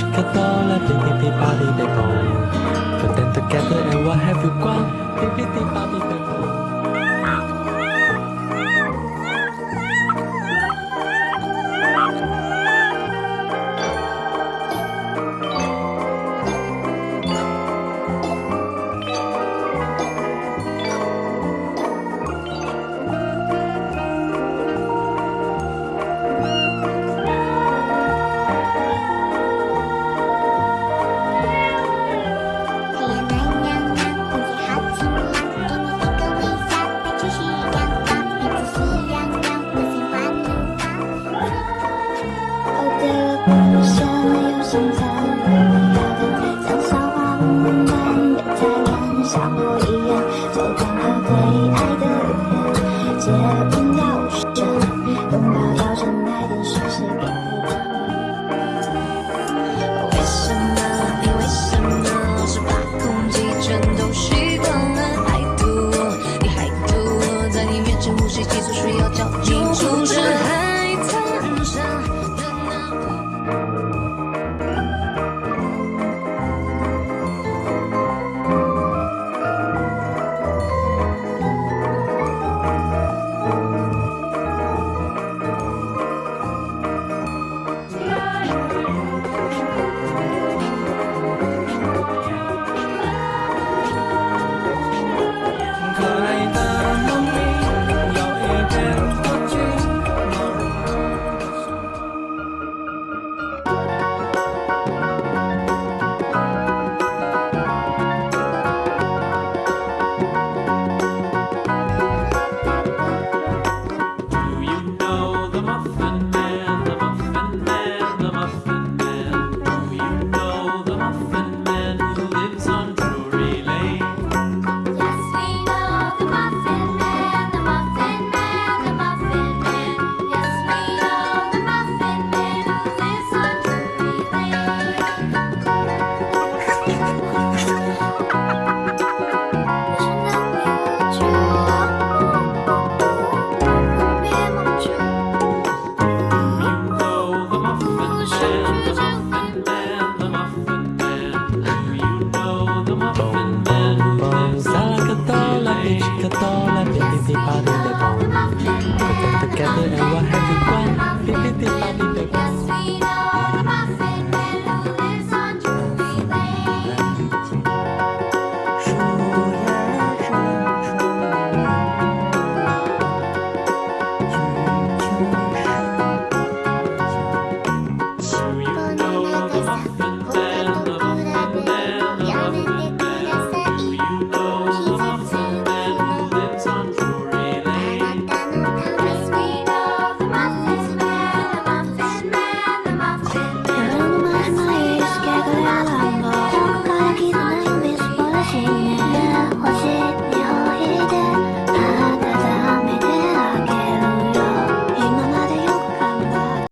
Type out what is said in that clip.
Chickadole, bibbidi-bobbidi-boo Put them together and what have you got? Bibbidi-bobbidi-boo 生存，你要的像笑话般的太，像我一样，就刚好对爱的人，接吻要深，拥抱要趁白天。第八点。